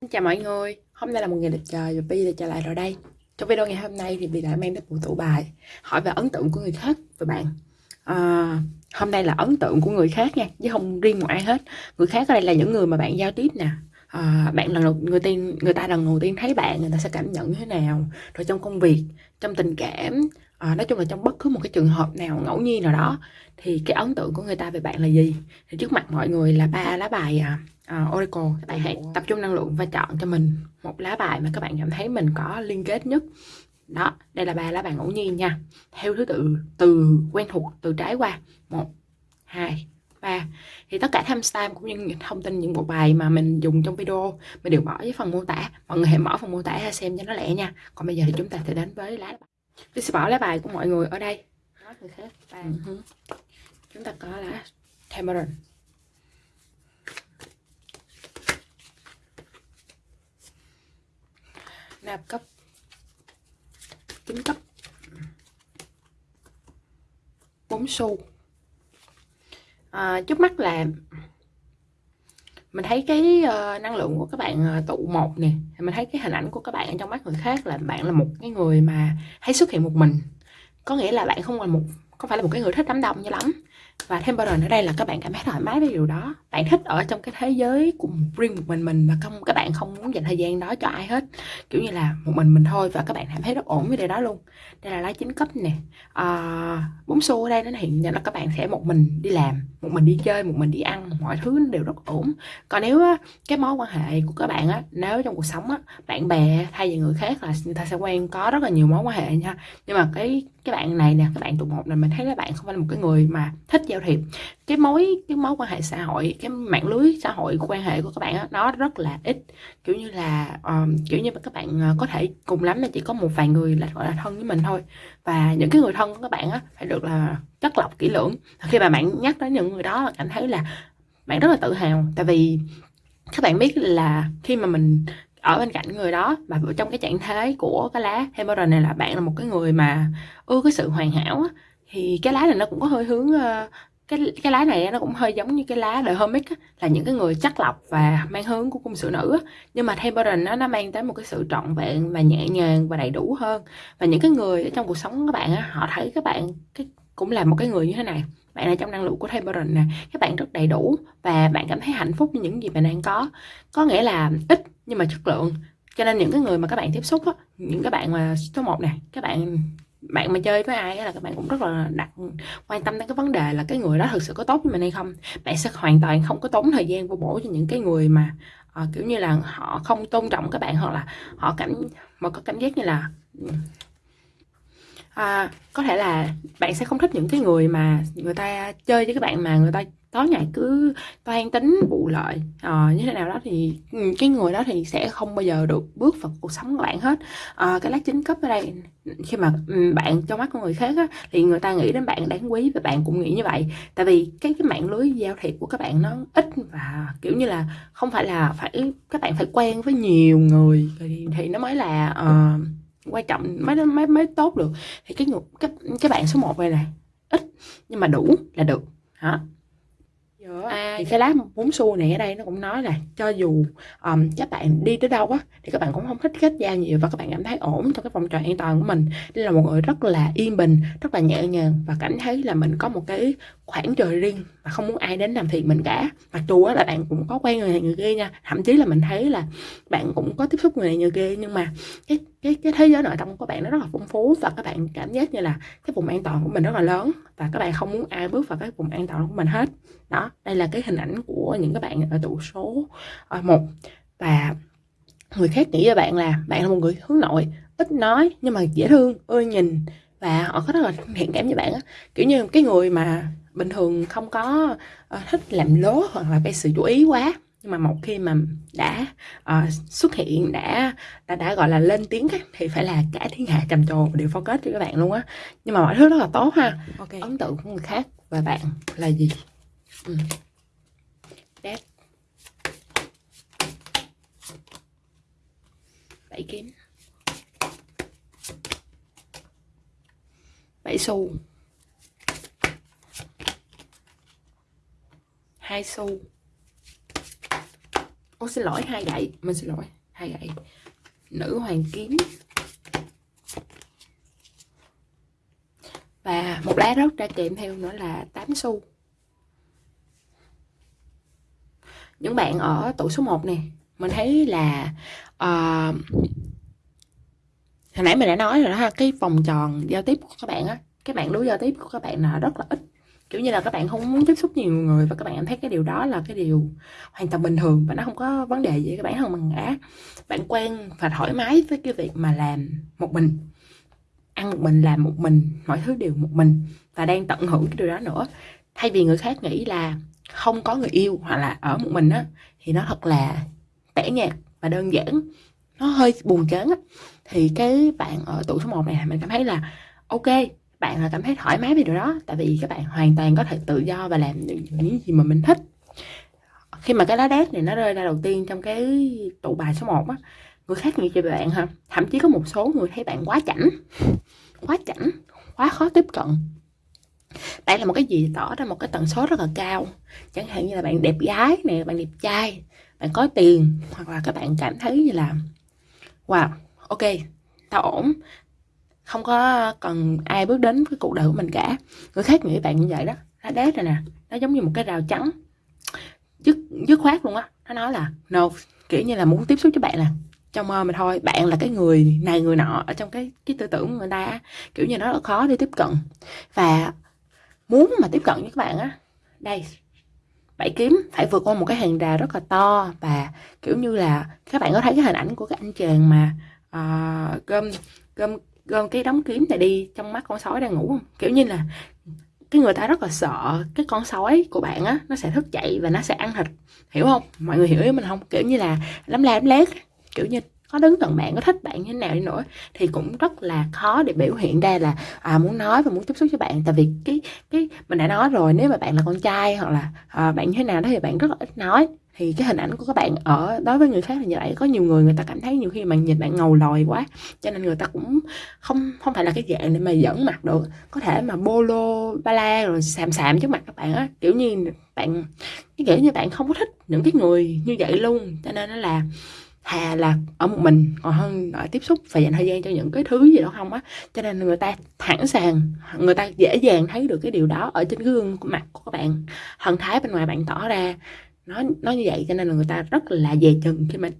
Xin chào mọi người, hôm nay là một ngày đẹp trời và Bi đã trở lại rồi đây. Trong video ngày hôm nay thì Bi đã mang đến một tủ bài hỏi về ấn tượng của người khác về bạn. À, hôm nay là ấn tượng của người khác nha, chứ không riêng một ai hết. Người khác ở đây là những người mà bạn giao tiếp nè. À, bạn lần đầu người tiên người ta lần đầu tiên thấy bạn người ta sẽ cảm nhận như thế nào rồi trong công việc trong tình cảm à, nói chung là trong bất cứ một cái trường hợp nào ngẫu nhiên nào đó thì cái ấn tượng của người ta về bạn là gì thì trước mặt mọi người là ba lá bài à, uh, Oracle các bạn hãy tập trung năng lượng và chọn cho mình một lá bài mà các bạn cảm thấy mình có liên kết nhất. Đó đây là ba lá bài ngẫu nhiên nha. Theo thứ tự từ quen thuộc từ trái qua. Một hai ba. Thì tất cả timestamp cũng như thông tin những bộ bài mà mình dùng trong video mình đều bỏ với phần mô tả. Mọi người hãy mở phần mô tả ra xem cho nó lẹ nha. Còn bây giờ thì chúng ta sẽ đến với lá bài. Tôi sẽ bỏ lá bài của mọi người ở đây. Nói người khác. Ba. Uh-huh. chúng ta có lá Tamarind nạp cấp. Kính cấp. 4 xu à, trước mắt là mình thấy cái uh, năng lượng của các bạn uh, tụ một nè. Mình thấy cái hình ảnh của các bạn trong mắt người khác là bạn là một cái người mà hay xuất hiện một mình. Có nghĩa là bạn không là một không phải là một cái người thích đám đông như lắm và thêm bao rồi nữa đây là các bạn cảm thấy thoải mái với điều đó. Bạn thích ở trong cái thế giới của riêng một mình mình và không các bạn không muốn dành thời gian đó cho ai hết. Kiểu như là một mình mình thôi và các bạn cảm thấy rất ổn với điều đó luôn. Đây là lá chính cấp nè. À, bún xu ở đây nó hiện là các bạn sẽ một mình đi làm một mình đi chơi một mình đi ăn mọi thứ đều rất ổn. Còn nếu cái mối quan hệ của các bạn á nếu trong cuộc sống á bạn bè thay vì người khác là người ta sẽ quen có rất là nhiều mối quan hệ nha. Nhưng mà cái cái bạn này nè các bạn tụ một là mình thấy các bạn không phải là một cái người mà thích giao thiệp. Cái mối cái mối quan hệ xã hội cái mạng lưới xã hội quan hệ của các bạn đó, nó rất là ít. Kiểu như là um, kiểu như các bạn ờ, có thể cùng lắm là chỉ có một vài người là gọi là thân với mình thôi. Và những cái người thân của các bạn á phải được là chất lọc kỹ lưỡng. Khi mà bạn nhắc đến những người đó cảm thấy là bạn rất là tự hào. Tại vì các bạn biết là khi mà mình ở bên cạnh người đó và trong cái trạng thái của cái lá hemorrhoid này là bạn là một cái người mà ưa cái sự hoàn hảo á, thì cái lá này nó cũng có hơi hướng uh, cái cái lá này nó cũng hơi giống như cái lá đời homic á, là những cái người chắc lọc và mang hướng của cung sử nữ á. nhưng mà Temperance nó nó mang tới một cái sự trọn vẹn và nhẹ nhàng và đầy đủ hơn. Và những cái người ở trong cuộc sống các bạn á, họ thấy các bạn cái cũng là một cái người như thế này. Bạn là trong năng lượng của Temperance nè các bạn rất đầy đủ và bạn cảm thấy hạnh phúc với những gì bạn đang có. Có nghĩa là ít nhưng mà chất lượng. Cho nên những cái người mà các bạn tiếp xúc á, những cái bạn mà số 1 nè các bạn bạn mà chơi với ai là các bạn cũng rất là đặt quan tâm đến cái vấn đề là cái người đó thực sự có tốt với mình hay không. Bạn sẽ hoàn toàn không có tốn thời gian vô bổ cho những cái người mà uh, kiểu như là họ không tôn trọng các bạn hoặc là họ cảm mà có cảm giác như là ừ, à, có thể là bạn sẽ không thích những cái người mà người ta chơi với các bạn mà người ta tối ngày cứ toan tính vụ lợi. À, như thế nào đó thì ừ, cái người đó thì sẽ không bao giờ được bước vào cuộc sống của bạn hết. À, cái lá chính cấp ở đây khi mà ừ, bạn trong mắt của người khác á, thì người ta nghĩ đến bạn đáng quý và bạn cũng nghĩ như vậy. Tại vì cái cái mạng lưới giao thiệp của các bạn nó ít và kiểu như là không phải là phải các bạn phải quen với nhiều người thì, thì nó mới là uh, quan trọng, mới mới mới tốt được. Thì cái cái cái bạn số 1 này này ít, nhưng mà đủ là được. Hả à, thì cái lá bốn xu này ở đây nó cũng nói là cho dù um, các bạn đi tới đâu á thì các bạn cũng không thích kết giao nhiều và các bạn cảm thấy ổn trong cái vòng tròn an toàn của mình. Đây là một người rất là yên bình rất là nhẹ nhàng và cảm thấy là mình có một cái khoảng trời riêng và không muốn ai đến làm phiền mình cả. Mặc dù là bạn cũng có quen người này người kia nha thậm chí là mình thấy là bạn cũng có tiếp xúc người này người kia nhưng mà cái cái cái thế giới nội tâm của bạn nó rất là phong phú và các bạn cảm giác như là cái vùng an toàn của mình rất là lớn và các bạn không muốn ai bước vào cái vùng an toàn của mình hết. Đó đây là cái hình ảnh của những các bạn ở tụ số uh, một. Và người khác nghĩ với bạn là bạn là một người hướng nội ít nói nhưng mà dễ thương ưa nhìn và họ có rất là thiện cảm với bạn á. Kiểu như cái người mà bình thường không có uh, thích làm lố hoặc là gây sự chú ý quá nhưng mà một khi mà đã uh, xuất hiện đã đã đã gọi là lên tiếng ấy, thì phải là cả thiên hạ trầm trồ đều focus cho các bạn luôn á. Nhưng mà mọi thứ rất là tốt ha. Okay. ấn tượng của người khác và bạn là gì ừ. Bảy kiếm. Bảy xu hai xu ô xin lỗi, hai gậy. Mình xin lỗi, hai gậy. Nữ hoàng kiếm. Và một lá rớt ra kèm theo nữa là 8 xu. Những bạn ở tuổi số 1 nè mình thấy là uh, hồi nãy mình đã nói rồi đó ha cái vòng tròn giao tiếp của các bạn á các bạn đối giao tiếp của các bạn là rất là ít. Kiểu như là các bạn không muốn tiếp xúc nhiều người và các bạn cảm thấy cái điều đó là cái điều hoàn toàn bình thường và nó không có vấn đề gì các bạn không bằng ngã bạn quen và thoải mái với cái việc mà làm một mình ăn một mình làm một mình mọi thứ đều một mình và đang tận hưởng cái điều đó nữa thay vì người khác nghĩ là không có người yêu hoặc là ở một mình á, thì nó thật là tẻ nhạt và đơn giản. Nó hơi buồn chán á. Thì cái bạn ở tuổi số 1 này mình cảm thấy là, ok, bạn là cảm thấy thoải mái về điều đó, tại vì các bạn hoàn toàn có thể tự do và làm những gì mà mình thích. Khi mà cái lá đét này nó rơi ra đầu tiên trong cái tụ bài số 1 á, người khác nghĩ về bạn ha thậm chí có một số người thấy bạn quá chảnh. Quá chảnh, quá khó tiếp cận đây là một cái gì? Tỏ ra một cái tần số rất là cao. Chẳng hạn như là bạn đẹp gái nè, bạn đẹp trai, bạn có tiền, hoặc là các bạn cảm thấy như là, wow, ok, tao ổn. Không có cần ai bước đến cái cuộc đời của mình cả. Người khác nghĩ bạn như vậy đó. Nó đét rồi nè, nó giống như một cái rào trắng dứt dứt khoát luôn á. Nó nói là, no, kiểu như là muốn tiếp xúc với bạn là, trong mơ mà thôi, bạn là cái người này, người nọ ở trong cái cái tư tưởng của người ta kiểu như nó rất là khó để tiếp cận. Và muốn mà tiếp cận với các bạn á đây bảy kiếm phải vượt qua một cái hàng rào rất là to và kiểu như là các bạn có thấy cái hình ảnh của cái anh chàng mà uh, gom gom gom cái đống kiếm này đi trong mắt con sói đang ngủ không? Kiểu như là cái người ta rất là sợ cái con sói của bạn á nó sẽ thức dậy và nó sẽ ăn thịt hiểu không? Mọi người hiểu ý mình không? Kiểu như là lắm la lắm lét kiểu như có đứng gần bạn có thích bạn như thế nào đi nữa thì cũng rất là khó để biểu hiện ra là à, muốn nói và muốn tiếp xúc với bạn. Tại vì cái cái mình đã nói rồi nếu mà bạn là con trai hoặc là à, bạn như thế nào đó thì bạn rất là ít nói. Thì cái hình ảnh của các bạn ở đối với người khác là như vậy có nhiều người người ta cảm thấy nhiều khi mà nhìn bạn ngầu lòi quá cho nên người ta cũng không không phải là cái dạng để mà dẫn mặt được. Có thể mà bolo ba la rồi xàm xàm trước mặt các bạn á kiểu như bạn cái kiểu như bạn không có thích những cái người như vậy luôn. Cho nên nó là thà là ở một mình còn hơn ở tiếp xúc và dành thời gian cho những cái thứ gì đó không á. Cho nên người ta thẳng sàng người ta dễ dàng thấy được cái điều đó ở trên cái gương của mặt của các bạn. Thần thái bên ngoài bạn tỏ ra nó nó như vậy cho nên là người ta rất là dè chừng khi mình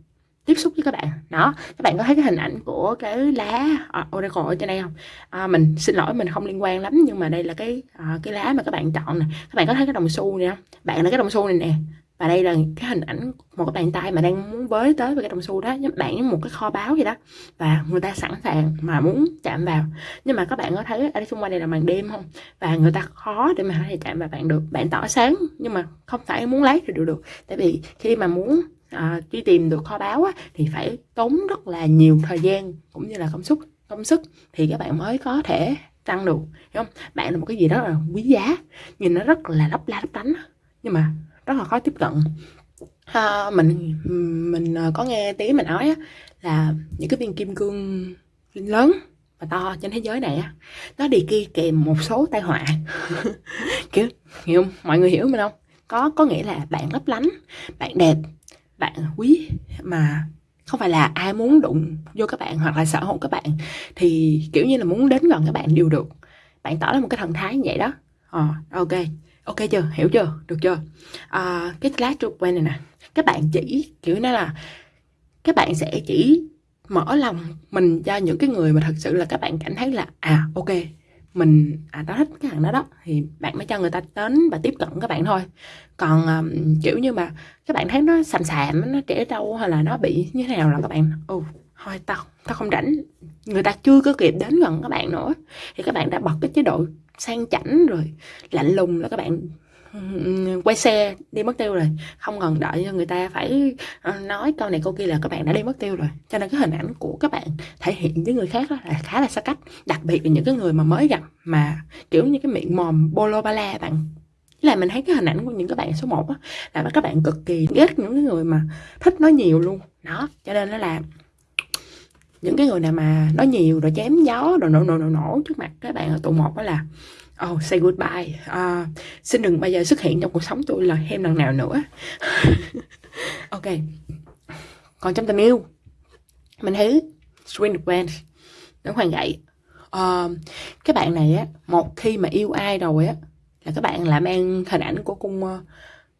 tiếp xúc với các bạn. Đó các bạn có thấy cái hình ảnh của cái lá uh, oracle ở trên đây không? À, mình xin lỗi mình không liên quan lắm nhưng mà đây là cái uh, cái lá mà các bạn chọn nè. Các bạn có thấy cái đồng xu này không? Bạn là cái đồng xu này nè và đây là cái hình ảnh một cái bàn tay mà đang muốn với tới với cái đồng xu đó giống bạn một cái kho báo vậy đó. Và người ta sẵn sàng mà muốn chạm vào. Nhưng mà các bạn có thấy ở xung quanh đây là màn đêm không? Và người ta khó để mà có thể chạm vào bạn được. Bạn tỏ sáng nhưng mà không phải muốn lấy thì được được. Tại vì khi mà muốn à, truy tìm được kho báo á, thì phải tốn rất là nhiều thời gian cũng như là công sức công sức thì các bạn mới có thể tăng được hiểu không? Bạn là một cái gì đó là quý giá nhìn nó rất là lấp la lấp lánh nhưng mà rất là khó tiếp cận. À, mình mình ờ, có nghe tí mình nói á, là những cái viên kim cương lớn và to trên thế giới này á nó đi kia kèm một số tai họa. Kiểu hiểu không? mọi người hiểu mình không? Có có nghĩa là bạn lấp lánh bạn đẹp bạn quý mà không phải là ai muốn đụng vô các bạn hoặc là sở hữu các bạn. Thì kiểu như là muốn đến gần các bạn đều được. Bạn tỏ ra một cái thần thái như vậy đó. Ờ ok ok chưa? Hiểu chưa? Được chưa? À, cái trục quen này nè. Các bạn chỉ kiểu nó là các bạn sẽ chỉ mở lòng mình cho những cái người mà thật sự là các bạn cảm thấy là à ok mình à tao thích cái thằng đó đó thì bạn mới cho người ta đến và tiếp cận các bạn thôi. Còn um, kiểu như mà các bạn thấy nó sàm sàm nó trẻ trâu hay là nó bị như thế nào là các bạn? Ừ, thôi tao tao không rảnh người ta chưa có kịp đến gần các bạn nữa. Thì các bạn đã bật cái chế độ sang chảnh rồi, lạnh lùng là các bạn quay xe đi mất tiêu rồi. Không cần đợi cho người ta phải ờ, nói câu này câu kia là các bạn đã đi mất tiêu rồi. Cho nên cái hình ảnh của các bạn thể hiện với người khác là khá là xa cách. Đặc biệt là những cái người mà mới gặp mà kiểu như cái miệng mồm bolo ba la bạn. Là mình thấy cái hình ảnh của những các bạn số 1 á, là các bạn cực kỳ ghét những cái người mà thích nói nhiều luôn. Đó, cho nên nó là những cái người nào mà nói nhiều rồi chém gió rồi nổ nổ nổ nổ trước mặt các bạn ở tụ một đó là oh say goodbye. Uh, xin đừng bao giờ xuất hiện trong cuộc sống tôi là thêm lần nào nữa. Ok. Còn trong tình yêu mình thấy swing the nó hoàng gậy. Uh, các bạn này á một khi mà yêu ai rồi á là các bạn lại mang hình ảnh của cung uh,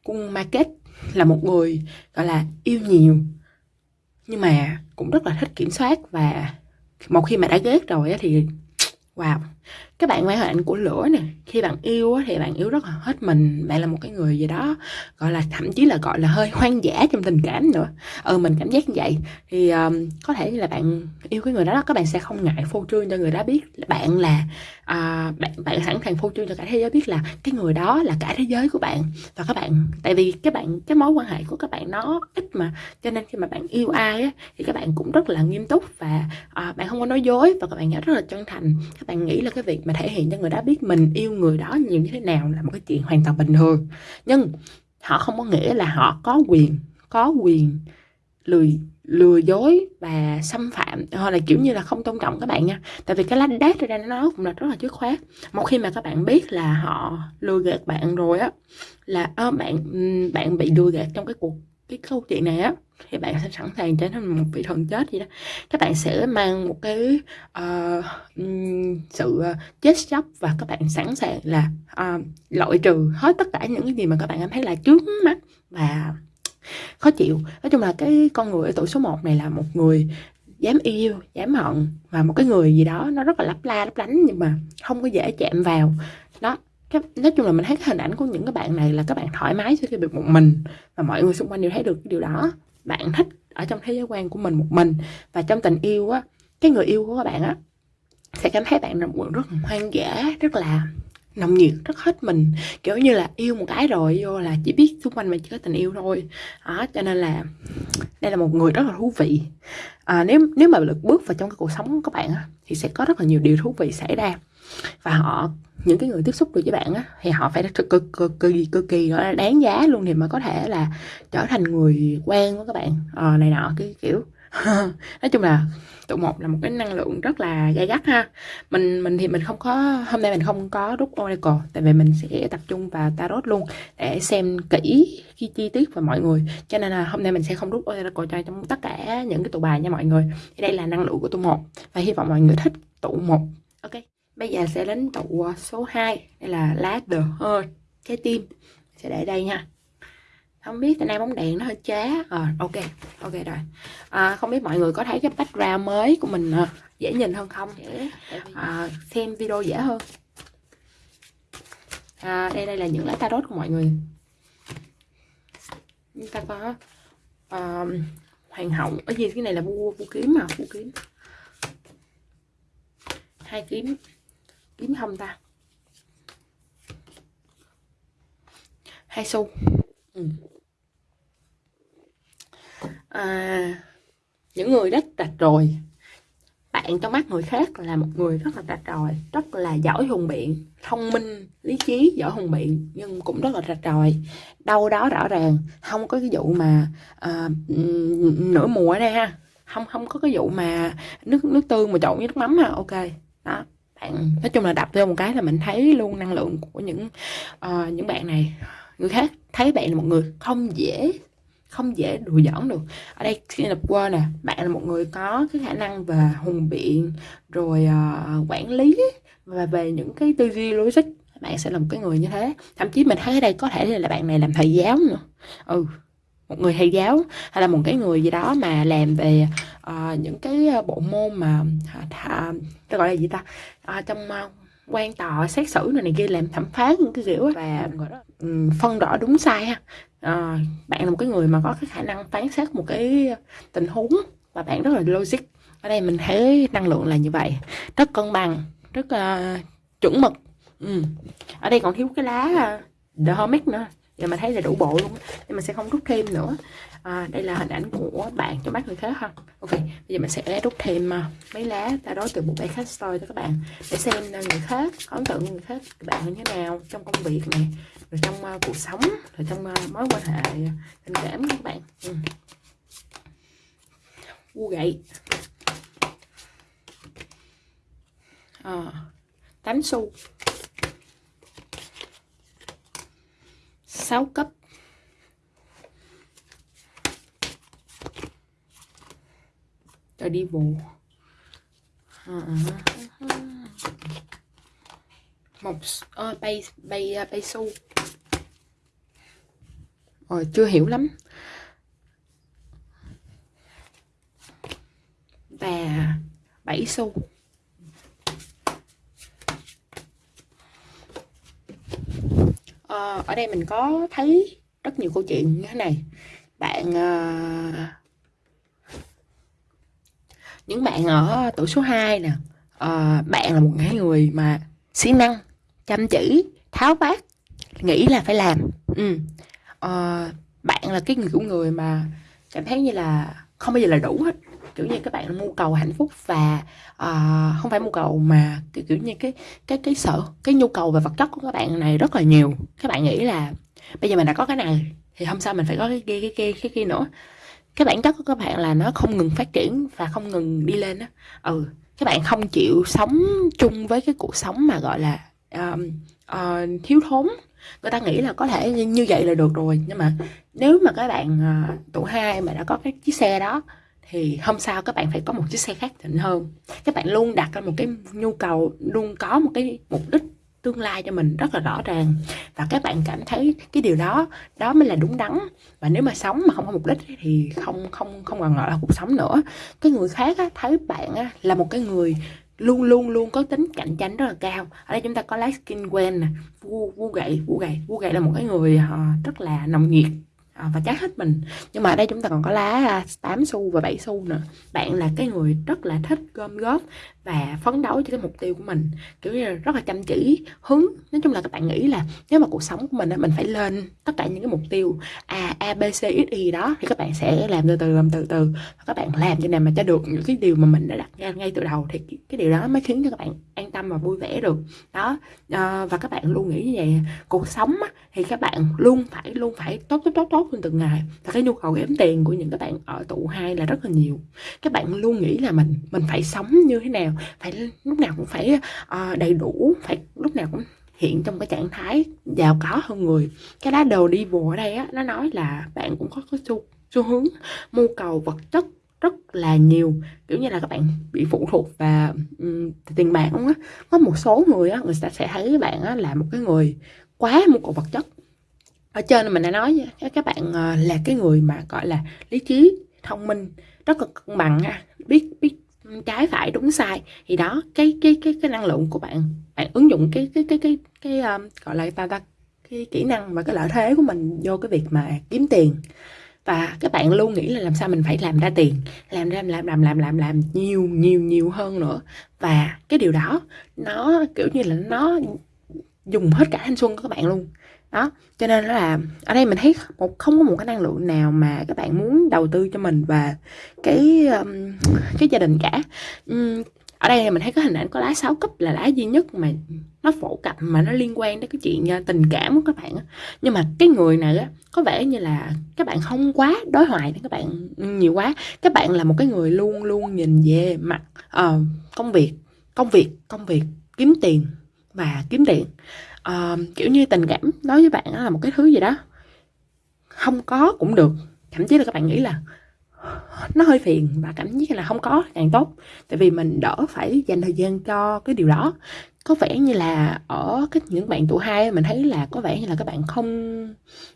cung market là một người gọi là yêu nhiều nhưng mà cũng rất là thích kiểm soát và một khi mà đã ghét rồi thì wow. Các bạn quan hệ ảnh của lửa nè khi bạn yêu thì bạn yêu rất là hết mình bạn là một cái người gì đó gọi là thậm chí là gọi là hơi hoang dã trong tình cảm nữa. Ừ mình cảm giác như vậy. Thì um, có thể là bạn yêu cái người đó các bạn sẽ không ngại phô trương cho người đó biết là bạn là à, bạn bạn sẵn sàng phô trương cho cả thế giới biết là cái người đó là cả thế giới của bạn. Và các bạn tại vì các bạn cái mối quan hệ của các bạn nó ít mà cho nên khi mà bạn yêu ai á, thì các bạn cũng rất là nghiêm túc và à, bạn không có nói dối và các bạn rất là chân thành. Các bạn nghĩ là cái việc mà thể hiện cho người đó biết mình yêu người đó nhiều như thế nào là một cái chuyện hoàn toàn bình thường. Nhưng họ không có nghĩa là họ có quyền có quyền lười lừa dối và xâm phạm hoặc là kiểu như là không tôn trọng các bạn nha. Tại vì cái lách đát ra nó cũng là rất là dứt khoát. Một khi mà các bạn biết là họ lừa gạt bạn rồi á là à, bạn bạn bị lừa gạt trong cái cuộc cái câu chuyện này á thì bạn sẽ sẵn sàng trở thành một vị thần chết gì đó. Các bạn sẽ mang một cái uh, sự ờ, chết chóc và các bạn sẵn sàng là uh, loại trừ hết tất cả những cái gì mà các bạn cảm thấy là trước mắt và khó chịu. Nói chung là cái con người ở tuổi số 1 này là một người dám yêu dám hận và một cái người gì đó nó rất là lấp la lấp lánh nhưng mà không có dễ chạm vào. Đó cái, nói chung là mình thấy cái hình ảnh của những cái bạn này là các bạn thoải mái khi bị một mình và mọi người xung quanh đều thấy được cái điều đó. Bạn thích ở trong thế giới quan của mình một mình và trong tình yêu á cái người yêu của các bạn á sẽ cảm thấy bạn là một người rất là hoang dã rất là nồng nhiệt rất hết mình. Kiểu như là yêu một cái rồi vô là chỉ biết xung quanh mình chỉ có tình yêu thôi. Đó cho nên là đây là một người rất là thú vị. À, nếu nếu mà được bước vào trong cái cuộc sống của các bạn á, thì sẽ có rất là nhiều điều thú vị xảy ra. Và họ những cái người tiếp xúc được với bạn á thì họ phải cực cực cực kỳ cực kỳ là đáng giá luôn thì mới có thể là trở thành người quen của các bạn. À, này nọ cái kiểu. Nói chung là tụ một là một cái năng lượng rất là gay gắt ha. Mình mình thì mình không có, hôm nay mình không có rút oracle, tại vì mình sẽ tập trung vào tarot luôn để xem kỹ khi chi tiết và mọi người. Cho nên là hôm nay mình sẽ không rút oracle cho trong tất cả những cái tụ bài nha mọi người. Thì đây là năng lượng của tụ một và hy vọng mọi người thích tụ một. Ok, bây giờ sẽ đến tụ số 2 đây là lá the heart trái tim. Sẽ để đây nha không biết tại nay bóng đèn nó hơi chá. Ờ à, ok ok rồi. À, không biết mọi người có thấy cái background mới của mình à, dễ nhìn hơn không? Để à, xem video dễ hơn. À, đây đây là những lá tarot của mọi người. Chúng ta có à, hoàng hậu ở gì cái này là vua vua kiếm mà vua kiếm. Hai kiếm kiếm không ta? Hai xu. Ừ à, những người rất rạch rồi bạn trong mắt người khác là một người rất là rạch ròi rất là giỏi hùng biện thông minh lý trí giỏi hùng biện nhưng cũng rất là rạch ròi đâu đó rõ ràng không có cái vụ mà à, nửa mùa ở đây ha. Không không có cái vụ mà nước nước tương mà trộn với nước mắm ha ok. Đó bạn nói chung là đập vô một cái là mình thấy luôn năng lượng của những uh, những bạn này. Người khác thấy bạn là một người không dễ không dễ đùa giỡn được. Ở đây khi lập quên nè bạn là một người có cái khả năng về hùng biện rồi uh, quản lý và về những cái tư duy logic. Bạn sẽ là một cái người như thế. Thậm chí mình thấy ở đây có thể là bạn này làm thầy giáo nữa. Ừ một người thầy giáo hay là một cái người gì đó mà làm về uh, những cái ờ, bộ môn mà uh, tôi gọi là gì ta? Uh, trong uh, quan tòa xét xử này, này kia làm thẩm phán những cái kiểu và um, phân rõ đúng sai ha. À, bạn là một cái người mà có cái khả năng phán xét một cái tình huống và bạn rất là logic. Ở đây mình thấy năng lượng là như vậy. Rất cân bằng rất uh, chuẩn mực. Ừ. ở đây còn thiếu cái lá uh, the hermit nữa. Giờ mình thấy là đủ bộ luôn nhưng mình sẽ không rút thêm nữa à, đây là hình ảnh của bạn cho mắt người khác ha. Ok bây giờ mình sẽ rút thêm ờ, mấy lá ta đó từ bộ bài khách story cho các bạn để xem ờ, người khác ấn tượng người khác các bạn như thế nào trong công việc này rồi trong uh, cuộc sống rồi trong uh, mối quan hệ tình cảm các bạn. Ừ. u gậy. À, tám xu. 6 cấp. Đi Devil à, à, à. một ờ, bay bay ờ, bay su rồi ờ, chưa hiểu lắm. Và bảy xu ở đây mình có thấy rất nhiều câu chuyện như thế này. Bạn uh, những bạn ở tuổi số 2 nè uh, bạn là một cái người mà siêng năng chăm chỉ tháo vát nghĩ là phải làm. Ừ. uh, bạn là cái người của người mà cảm thấy như là không bao giờ là đủ hết. Kiểu như các bạn mưu cầu hạnh phúc và uh, không phải mưu cầu mà kiểu, kiểu như cái cái cái sợ cái nhu cầu về vật chất của các bạn này rất là nhiều. Các bạn nghĩ là bây giờ mình đã có cái này thì hôm sau mình phải có cái kia cái kia cái kia nữa cái bản chất của các bạn là nó không ngừng phát triển và không ngừng đi lên á. Ừ các bạn không chịu sống chung với cái cuộc sống mà gọi là um, uh, thiếu thốn. Người ta nghĩ là có thể như vậy là được rồi nhưng mà nếu mà các bạn ờ, uh, tuổi hai mà đã có cái chiếc xe đó thì hôm sau các bạn phải có một chiếc xe khác thịnh hơn. Các bạn luôn đặt ra một cái nhu cầu luôn có một cái mục đích tương lai cho mình rất là rõ ràng. Và các bạn cảm thấy cái điều đó đó mới là đúng đắn. Và nếu mà sống mà không có mục đích thì không không không còn gọi là cuộc sống nữa. Cái người khác á, thấy bạn á, là một cái người luôn luôn luôn có tính cạnh tranh rất là cao. Ở đây chúng ta có lá skin quen nè vu vu gậy vu gậy. Vu gậy là một cái người uh, rất là nồng nhiệt ờ, và chát hết mình. Nhưng mà ở đây chúng ta còn có lá ờ, 8 xu và 7 xu nữa. Bạn là cái người rất là thích gom góp và phấn đấu cho cái mục tiêu của mình. Kiểu như là rất là chăm chỉ hứng. Nói chung là các bạn nghĩ là nếu mà cuộc sống của mình mình phải lên tất cả những cái mục tiêu a a b c x y đó thì các bạn sẽ làm từ từ làm từ từ. Và các bạn làm cho nào mà cho được những cái điều mà mình đã đặt ra ngay từ đầu thì cái điều đó mới khiến cho các bạn an tâm và vui vẻ được. Đó à, và các bạn luôn nghĩ như vậy. Cuộc sống á, thì các bạn luôn phải luôn phải tốt tốt tốt tốt hơn từng ngày. Và cái nhu cầu kiếm tiền của những các bạn ở tụ hai là rất là nhiều. Các bạn luôn nghĩ là mình mình phải sống như thế nào? Phải lúc nào cũng phải uh, đầy đủ phải lúc nào cũng hiện trong cái trạng thái giàu có hơn người. Cái lá đồ đi vô ở đây á nó nói là bạn cũng có cái xu, xu hướng mưu cầu vật chất rất là nhiều. Kiểu như là các bạn bị phụ thuộc vào um, tiền bạc không á. Có một số người á người ta sẽ thấy bạn á là một cái người quá mưu cầu vật chất. Ở trên mình đã nói các bạn ờ, là cái người mà gọi là lý trí thông minh rất là cân bằng ha biết biết trái phải đúng sai thì đó cái cái cái cái năng lượng của bạn bạn ứng dụng cái cái cái cái cái um, gọi là ta ta cái kỹ năng và cái lợi thế của mình vô cái việc mà kiếm tiền. Và các bạn luôn nghĩ là làm sao mình phải làm ra tiền làm ra làm làm làm làm làm nhiều nhiều nhiều hơn nữa. Và cái điều đó nó kiểu như là nó dùng hết cả thanh xuân của các bạn luôn đó cho nên là ở đây mình thấy một không có một cái năng lượng nào mà các bạn muốn đầu tư cho mình và cái um, cái gia đình cả. Um, ở đây mình thấy cái hình ảnh có lá sáu cấp là lá duy nhất mà nó phổ cập mà nó liên quan đến cái chuyện uh, tình cảm của các bạn nhưng mà cái người này á có vẻ như là các bạn không quá đối thoại với các bạn nhiều quá. Các bạn là một cái người luôn luôn nhìn về mặt uh, công việc công việc công việc kiếm tiền và kiếm tiền uh, kiểu như tình cảm đối với bạn là một cái thứ gì đó không có cũng được. Thậm chí là các bạn nghĩ là nó hơi phiền và cảm giác là không có càng tốt. Tại vì mình đỡ phải dành thời gian cho cái điều đó. Có vẻ như là ở cái những bạn tuổi hai mình thấy là có vẻ như là các bạn không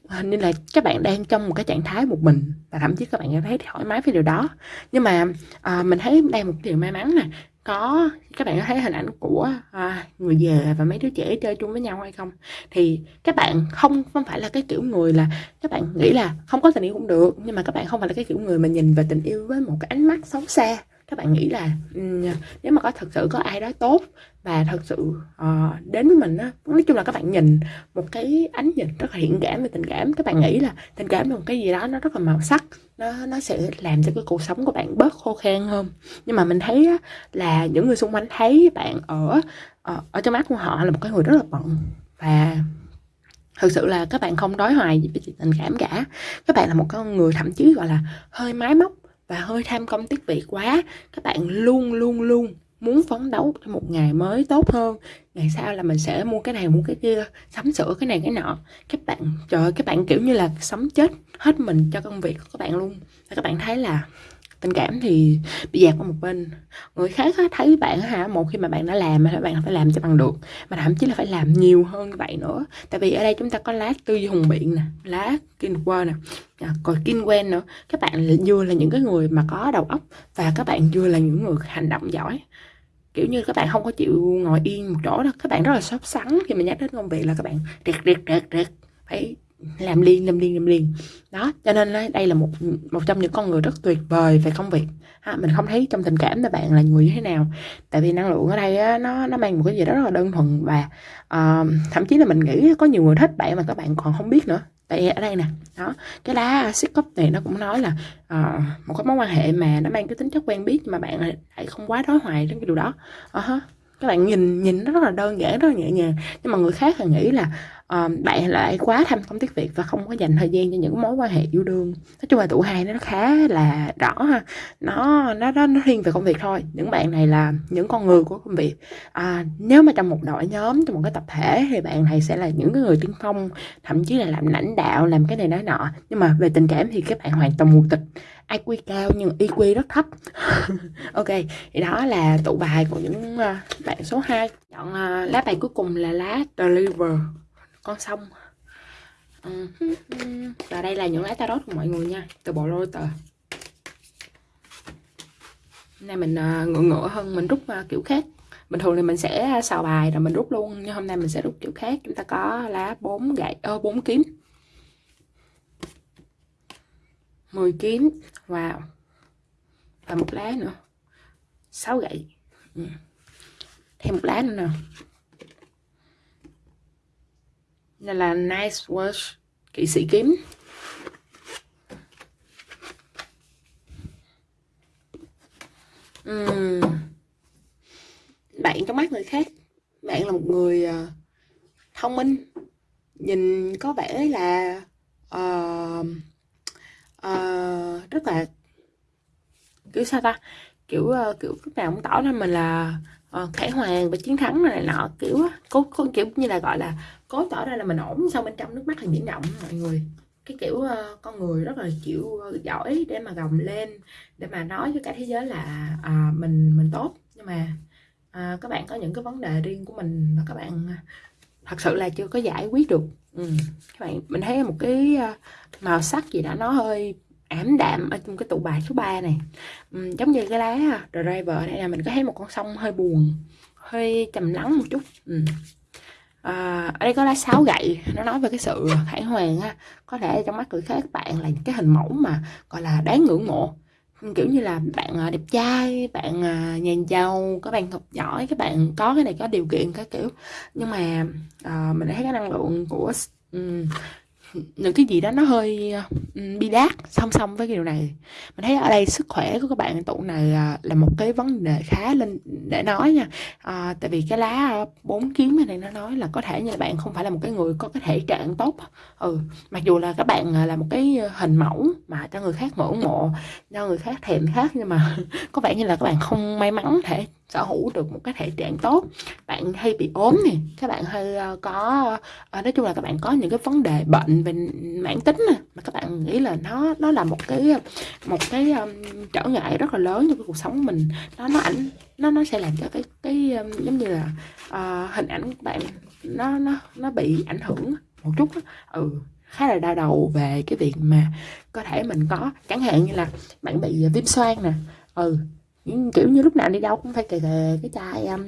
hình như là các bạn đang trong một cái trạng thái một mình và thậm chí các bạn cảm thấy thoải mái với điều đó. Nhưng mà à, mình thấy đây một điều may mắn nè có các bạn có thấy hình ảnh của à, người già và mấy đứa trẻ chơi chung với nhau hay không? Thì các bạn không không phải là cái kiểu người là các bạn nghĩ là không có tình yêu cũng được nhưng mà các bạn không phải là cái kiểu người mà nhìn về tình yêu với một cái ánh mắt xấu xa các bạn nghĩ là um, nếu mà có thật sự có ai đó tốt và thật sự uh, đến với mình á nói chung là các bạn nhìn một cái ánh nhìn rất là hiện cảm về tình cảm. Các bạn nghĩ là tình cảm là một cái gì đó nó rất là màu sắc nó nó sẽ làm cho cái cuộc sống của bạn bớt khô khan hơn. Nhưng mà mình thấy á, là những người xung quanh thấy bạn ở ở, ở trong mắt của họ là một cái người rất là bận. Và thực sự là các bạn không đối hoài gì với tình cảm cả. Các bạn là một con người thậm chí gọi là hơi máy móc và hơi tham công tiếc việc quá các bạn luôn luôn luôn muốn phấn đấu cho một ngày mới tốt hơn. Ngày sau là mình sẽ mua cái này mua cái kia sắm sửa cái này cái nọ. Các bạn trời ơi, các bạn kiểu như là sống chết hết mình cho công việc của các bạn luôn. Và các bạn thấy là tình cảm thì bị dạt qua một bên. Người khác á, thấy bạn hả một khi mà bạn đã làm thì bạn phải làm cho bằng được. Mà thậm chí là phải làm nhiều hơn như vậy nữa. Tại vì ở đây chúng ta có lá tư duy hùng biện nè lá Kinwer nè à, còn quen nữa. Các bạn vừa là những cái người mà có đầu óc và các bạn vừa là những người hành động giỏi. Kiểu như các bạn không có chịu ngồi yên một chỗ đó. Các bạn rất là sốt sắng khi mà nhắc đến công việc là các bạn triệt triệt triệt triệt phải làm liên làm liên làm liên đó cho nên đây là một một trong những con người rất tuyệt vời về công việc. Ha, mình không thấy trong tình cảm là bạn là người như thế nào. Tại vì năng lượng ở đây á, nó nó mang một cái gì đó rất là đơn thuần và uh, thậm chí là mình nghĩ có nhiều người thích bạn mà các bạn còn không biết nữa. Tại ở đây nè đó cái lá xích cốc này nó cũng nói là uh, một cái mối quan hệ mà nó mang cái tính chất quen biết mà bạn lại không quá đối hoài đến cái điều đó. Uh-huh. các bạn nhìn nhìn nó rất là đơn giản rất là nhẹ nhàng. Nhưng mà người khác thì nghĩ là bạn lại quá tham công tiếc việc và không có dành thời gian cho những mối quan hệ yêu đương. Nói chung là tụ hai nó khá là rõ ha. Nó nó nó, nó riêng về công việc thôi. Những bạn này là những con người của công việc. À, nếu mà trong một đội nhóm trong một cái tập thể thì bạn này sẽ là những cái người tiên phong thậm chí là làm lãnh đạo làm cái này nói nọ. Nhưng mà về tình cảm thì các bạn hoàn toàn mù tịch. IQ cao nhưng IQ rất thấp. Ok thì đó là tụ bài của những ờ, bạn số 2 chọn ờ, lá bài cuối cùng là lá deliver con sông. Ừ. Và đây là những lá tarot của mọi người nha. Từ bộ lô tờ. Nay mình à, ngựa ngựa hơn mình rút à, kiểu khác. Bình thường thì mình sẽ xào bài rồi mình rút luôn, nhưng hôm nay mình sẽ rút kiểu khác. Chúng ta có lá bốn gậy, ơ, bốn kiếm. 10 kiếm. Wow. Và một lá nữa. 6 gậy. Ừ. Thêm một lá nữa nè đây là nice Watch kỵ sĩ kiếm uhm. bạn trong mắt người khác bạn là một người uh, thông minh nhìn có vẻ là uh, uh, rất là kiểu sao ta kiểu uh, kiểu lúc nào cũng tỏ ra mình là uh, khải hoàng và chiến thắng này nọ kiểu cố, cố kiểu như là gọi là cố tỏ ra là mình ổn sau bên trong nước mắt là biển động mọi người cái kiểu uh, con người rất là chịu uh, ờ, giỏi để mà gồng lên để mà nói với cả thế giới là uh, mình mình tốt nhưng mà uh, các bạn có những cái vấn đề riêng của mình mà các bạn à, thật sự là chưa có giải quyết được ừ. các bạn mình thấy một cái uh, màu sắc gì đó nó hơi ảm đạm ở trong cái tụ bài số 3 này ừ, giống như cái lá driver này là mình có thấy một con sông hơi buồn hơi trầm lắng một chút ừ à, ở đây có lá sáo gậy nó nói về cái sự khải hoàn á. Có thể trong mắt người khác các bạn là cái hình mẫu mà gọi là đáng ngưỡng mộ. Kiểu như là bạn ờ, đẹp trai bạn ờ, nhàn nhà giàu các bạn học giỏi các bạn có cái này có điều kiện các kiểu. Nhưng mà uh, mình thấy cái năng lượng của um, những cái gì đó nó hơi ừ, bi đát song song với cái điều này. Mình thấy ở đây sức khỏe của các bạn tụ này à, là một cái vấn đề khá lên để nói nha. À, tại vì cái lá bốn kiếm này nó nói là có thể như là bạn không phải là một cái người có cái thể trạng tốt ừ mặc dù là các bạn à, là một cái hình mẫu mà cho người khác ngưỡng mộ cho người khác thèm khác nhưng mà có vẻ như là các bạn không may mắn thể sở hữu được một cái thể trạng tốt bạn hay bị ốm nè các bạn hay ờ, có ờ, nói chung là các bạn có những cái vấn đề bệnh về mãn tính nè mà các bạn nghĩ là nó nó là một cái một cái um, trở ngại rất là lớn trong cái cuộc sống của mình nó nó ảnh nó nó sẽ làm cho cái cái um, giống như là uh, hình ảnh của bạn nó nó nó bị ảnh hưởng một chút đó. ừ khá là đau đầu về cái việc mà có thể mình có chẳng hạn như là bạn bị viêm xoang nè ừ Ừ, kiểu như lúc nào đi đâu cũng phải kề kề cái chai um,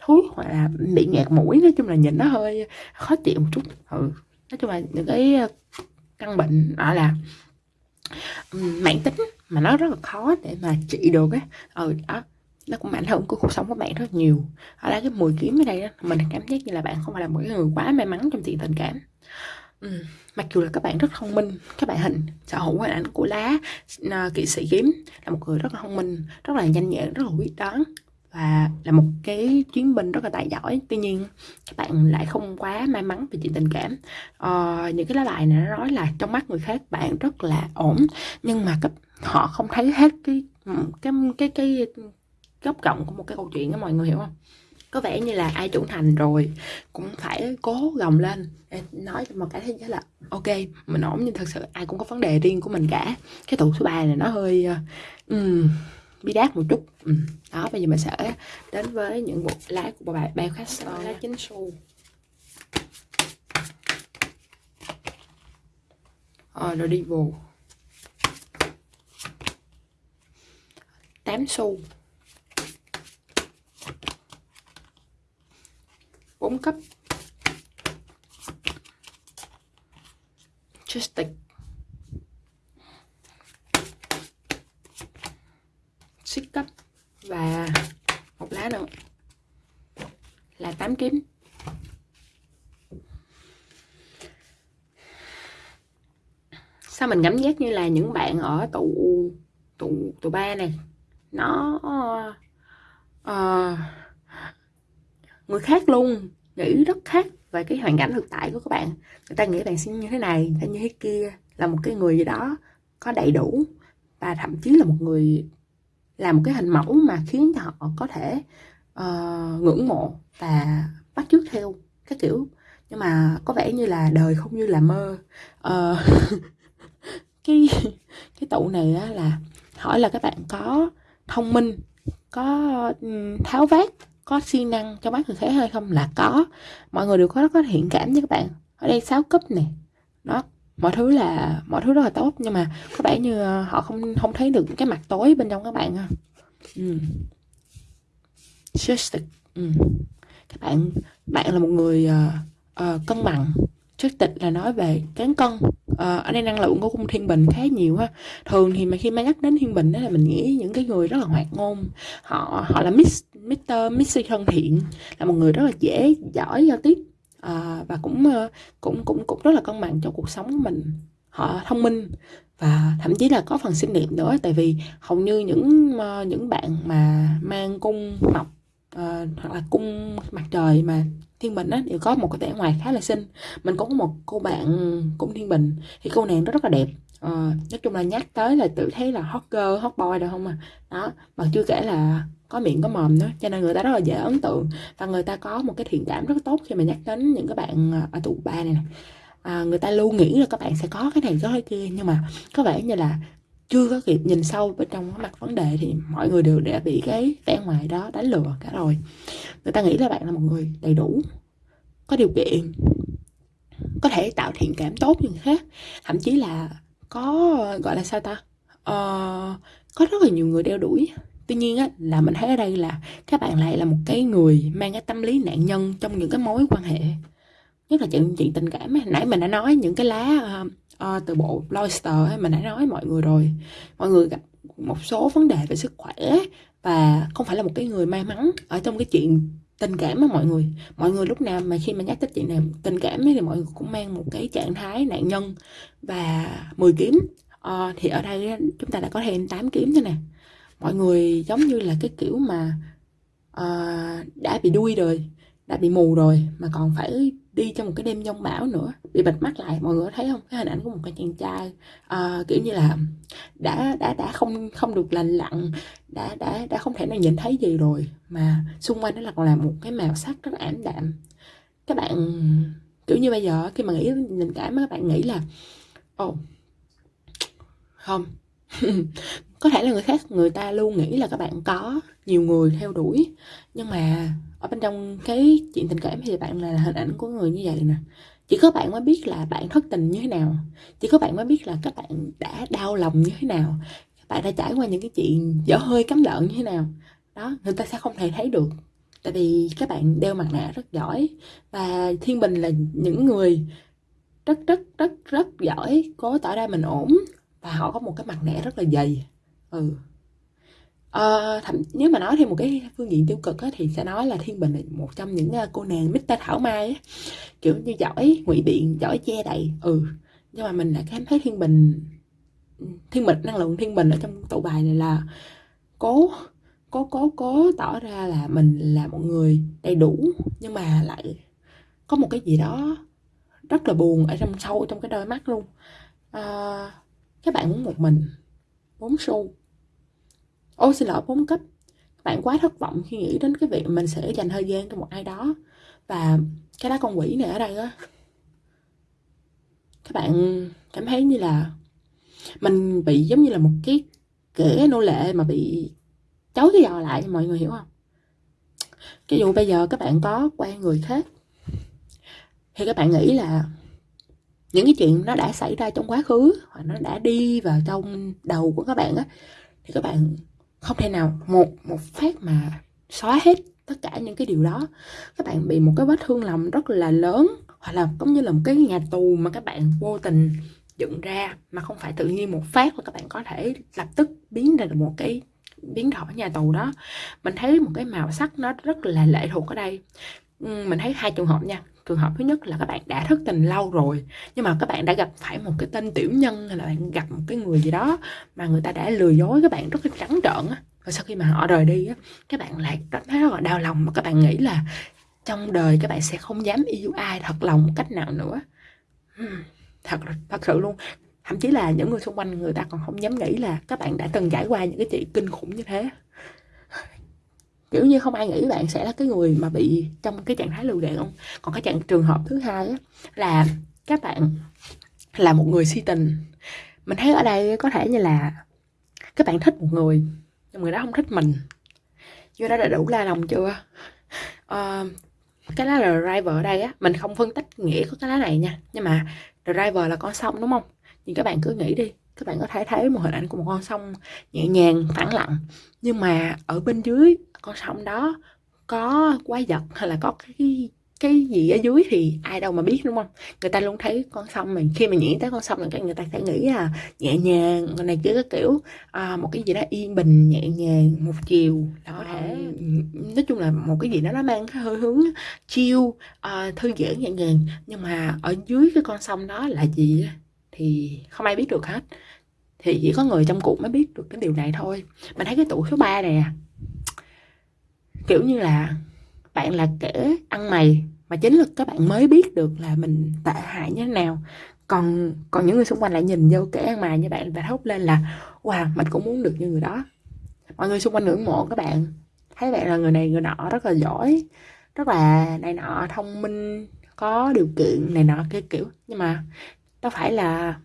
thuốc hoặc là bị nghẹt mũi nói chung là nhìn nó hơi khó chịu một chút. Ừ nói chung là những cái ờ, căn bệnh đó là um, mạng tính mà nó rất là khó để mà trị được á. Ừ đó nó cũng ảnh hưởng của cuộc sống của bạn rất nhiều. Ở đây cái mùi kiếm ở đây đó, mình cảm giác như là bạn không phải là một cái người quá may mắn trong chuyện tình cảm. Ừ. mặc dù là các bạn rất thông minh các bạn hình sở hữu hình ảnh của lá uh, kỵ sĩ kiếm là một người rất là thông minh rất là nhanh nhẹn rất là quyết đoán và là một cái chuyến binh rất là tài giỏi. Tuy nhiên các bạn lại không quá may mắn về chuyện tình cảm. Uh, những cái lá bài này nó nói là trong mắt người khác bạn rất là ổn nhưng mà các họ không thấy hết cái cái cái cái góc rộng của một cái câu chuyện đó mọi người hiểu không? Có vẻ như là ai trưởng thành rồi cũng phải cố gồng lên. Nói cho một cái thế giới là ok mình ổn nhưng thật sự ai cũng có vấn đề riêng của mình cả. Cái tụ số 3 này nó hơi um, bí đát một chút. Um. đó bây giờ mình sẽ đến với những bộ lá của bài bao khách lá chính xu. Ờ, rồi đi vô 8 xu cũng cấp. Justic xích cấp. Và một lá nữa. Là 8 kiếm. Sao mình cảm giác như là những bạn ở tụ tụ tụ ba này? Nó uh, người khác luôn nghĩ rất khác về cái hoàn cảnh thực tại của các bạn. Người ta nghĩ bạn sẽ như thế này hay như thế kia là một cái người gì đó có đầy đủ và thậm chí là một người làm một cái hình mẫu mà khiến cho họ có thể uh, ngưỡng mộ và bắt chước theo cái kiểu. Nhưng mà có vẻ như là đời không như là mơ. Uh, cái cái tụ này á, là hỏi là các bạn có thông minh có tháo vát có siêng năng cho mắt thực thể hay không là có. Mọi người đều có rất có thiện cảm với các bạn. Ở đây sáu cấp này đó mọi thứ là mọi thứ rất là tốt nhưng mà có vẻ như ờ, họ không không thấy được cái mặt tối bên trong các bạn ha. Ừ. Just ừ. các bạn bạn là một người uh, uh, cân bằng chất tịch là nói về cán cân. À, ở đây năng lượng của cung thiên bình khá nhiều ha. Thường thì mà khi mà nhắc đến thiên bình đó là mình nghĩ những cái người rất là hoạt ngôn. Họ họ là miss Mr. Missy thân thiện là một người rất là dễ giỏi giao tiếp. À, và cũng ờ, cũng cũng cũng rất là cân bằng trong cuộc sống của mình. Họ thông minh và thậm chí là có phần xinh đẹp nữa tại vì hầu như những những bạn mà mang cung mọc à, hoặc là cung mặt trời mà thiên bình á đều có một cái vẻ ngoài khá là xinh. Mình cũng có một cô bạn ừ, cũng thiên bình. Thì cô nàng đó rất là đẹp. Uh, nói chung là nhắc tới là tự thấy là hot girl hot boy đâu không à. Đó mà chưa kể là có miệng có mồm nữa cho nên người ta rất là dễ ấn tượng. Và người ta có một cái thiện cảm rất tốt khi mà nhắc đến những cái bạn ờ, ở tụ ba này, này. À, người ta luôn nghĩ là các bạn sẽ có cái này có cái kia nhưng mà có vẻ như là chưa có kịp nhìn sâu bên trong cái mặt vấn đề thì mọi người đều đã bị cái vẻ ngoài đó đánh lừa cả rồi. Người ta nghĩ là bạn là một người đầy đủ có điều kiện có thể tạo thiện cảm tốt như người khác. Thậm chí là có gọi là sao ta? Ờ, có rất là nhiều người đeo đuổi. Tuy nhiên á là mình thấy ở đây là các bạn lại là một cái người mang cái tâm lý nạn nhân trong những cái mối quan hệ. Nhất là chuyện chuyện tình cảm nãy mình đã nói những cái lá uh, uh, từ bộ Loister ấy, mình đã nói mọi người rồi. Mọi người gặp một số vấn đề về sức khỏe và không phải là một cái người may mắn ở trong cái chuyện tình cảm á mọi người. Mọi người lúc nào mà khi mà nhắc tới chuyện này tình cảm ấy, thì mọi người cũng mang một cái trạng thái nạn nhân và 10 kiếm. Uh, thì ở đây chúng ta đã có thêm 8 kiếm thế nè. Mọi người giống như là cái kiểu mà uh, đã bị đuôi rồi đã bị mù rồi mà còn phải đi trong một cái đêm giông bão nữa bị bịt mắt lại mọi người có thấy không? Cái hình ảnh của một cái chàng trai uh, kiểu như là đã đã đã không không được lành lặn đã đã đã không thể nào nhìn thấy gì rồi mà xung quanh nó là còn là một cái màu sắc rất ảm đạm. Các bạn kiểu như bây giờ khi mà nghĩ tình cảm các bạn nghĩ là ồ oh, không. Có thể là người khác người ta luôn nghĩ là các bạn có nhiều người theo đuổi nhưng mà ở bên trong cái chuyện tình cảm thì bạn là hình ảnh của người như vậy nè. Chỉ có bạn mới biết là bạn thất tình như thế nào. Chỉ có bạn mới biết là các bạn đã đau lòng như thế nào. Các bạn đã trải qua những cái chuyện dở hơi cắm lợn như thế nào. Đó, người ta sẽ không thể thấy được. Tại vì các bạn đeo mặt nạ rất giỏi. Và thiên bình là những người rất rất rất rất giỏi, cố tỏ ra mình ổn. Và họ có một cái mặt nạ rất là dày. Ừ ờ, thậm nếu mà nói thêm một cái phương diện tiêu cực á, thì sẽ nói là thiên bình là một trong những uh, cô nàng Mr thảo mai á. kiểu như giỏi ngụy biện giỏi che đậy ừ. Nhưng mà mình lại cảm thấy thiên bình ừ, thiên bình năng lượng thiên bình ở trong tụ bài này là cố cố cố cố tỏ ra là mình là một người đầy đủ nhưng mà lại có một cái gì đó rất là buồn ở trong sâu trong cái đôi mắt luôn. À, các bạn muốn một mình bốn xu. Ôi xin lỗi, bốn cấp. Bạn quá thất vọng khi nghĩ đến cái việc mình sẽ dành thời gian cho một ai đó. Và cái lá con quỷ này ở đây á. Các bạn cảm thấy như là mình bị giống như là một cái kẻ nô lệ mà bị chối cái giò lại, mọi người hiểu không? Cái dù bây giờ các bạn có quen người khác, thì các bạn nghĩ là những cái chuyện nó đã xảy ra trong quá khứ, hoặc nó đã đi vào trong đầu của các bạn á, thì các bạn không thể nào một một phát mà xóa hết tất cả những cái điều đó. Các bạn bị một cái vết thương lòng rất là lớn, hoặc là giống như là một cái nhà tù mà các bạn vô tình dựng ra mà không phải tự nhiên một phát là các bạn có thể lập tức biến ra được một cái biến đổi nhà tù đó. Mình thấy một cái màu sắc nó rất là lệ thuộc ở đây. Mình thấy hai trường hợp nha trường hợp thứ nhất là các bạn đã thất tình lâu rồi, nhưng mà các bạn đã gặp phải một cái tên tiểu nhân hay là bạn gặp một cái người gì đó mà người ta đã lừa dối các bạn rất là trắng trợn á. Và sau khi mà họ rời đi á, các bạn lại cảm thấy rất là đau lòng mà các bạn nghĩ là trong đời các bạn sẽ không dám yêu ai thật lòng một cách nào nữa. Thật thật sự luôn. Thậm chí là những người xung quanh người ta còn không dám nghĩ là các bạn đã từng trải qua những cái chuyện kinh khủng như thế kiểu như không ai nghĩ bạn sẽ là cái người mà bị trong cái trạng thái lưu gạt không còn cái trạng trường hợp thứ hai á, là các bạn là một người si tình. Mình thấy ở đây có thể như là các bạn thích một người nhưng người đó không thích mình. Như đó đã đủ la lòng chưa? Uh, cái lá là driver ở đây á mình không phân tích nghĩa của cái lá này nha nhưng mà driver là con sông đúng không? Nhưng các bạn cứ nghĩ đi các bạn có thể thấy một hình ảnh của một con sông nhẹ nhàng phẳng lặng. Nhưng mà ở bên dưới con sông đó có quái vật hay là có cái cái gì ở dưới thì ai đâu mà biết đúng không? Người ta luôn thấy con sông mình khi mà nghĩ tới con sông là người ta sẽ nghĩ là nhẹ nhàng này kia cái kiểu à, một cái gì đó yên bình nhẹ nhàng một chiều. Là có thể nói chung là một cái gì đó nó mang cái hơi hướng chiêu uh, thư giãn nhẹ nhàng. Nhưng mà ở dưới cái con sông đó là gì thì không ai biết được hết. Thì chỉ có người trong cuộc mới biết được cái điều này thôi. Mình thấy cái tủ số 3 này kiểu như là bạn là kẻ ăn mày mà chính là các bạn mới biết được là mình tệ hại như thế nào. Còn còn những người xung quanh lại nhìn vô kẻ ăn mày như bạn và thốt lên là, wow, mình cũng muốn được như người đó. Mọi người xung quanh ngưỡng mộ các bạn. Thấy bạn là người này, người nọ rất là giỏi, rất là này nọ thông minh, có điều kiện này nọ, cái kiểu. Nhưng mà đâu phải là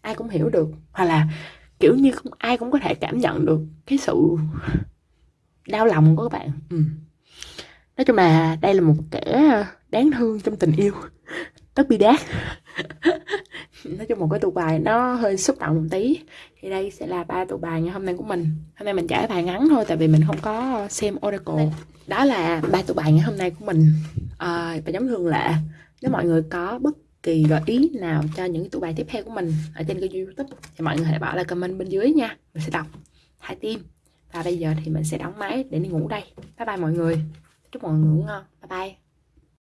ai cũng hiểu được hoặc là kiểu như không ai cũng có thể cảm nhận được cái sự đau lòng của các bạn. Ừ. nói chung là đây là một kẻ ờ, đáng thương trong tình yêu. Tất bi đát. Nói chung một cái tụ bài nó hơi xúc động một tí. Thì đây sẽ là ba tụ bài ngày hôm nay của mình. Hôm nay mình trả bài ngắn thôi tại vì mình không có xem oracle. Đó là ba tụ bài ngày hôm nay của mình. À, và giống thường lệ nếu mọi người có bất kỳ gợi ý nào cho những tụ bài tiếp theo của mình ở trên kênh youtube? Thì mọi người hãy bỏ lại comment bên dưới nha. Mình sẽ đọc hai tim và bây giờ thì mình sẽ đóng máy để đi ngủ đây. Bye bye mọi người. Chúc mọi người ngủ ngon. Bye bye.